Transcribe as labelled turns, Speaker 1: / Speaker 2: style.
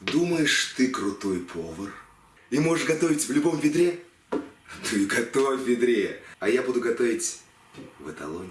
Speaker 1: Думаешь, ты крутой повар? И можешь готовить в любом ведре? Ну ты готовь в ведре, а я буду готовить в эталоне.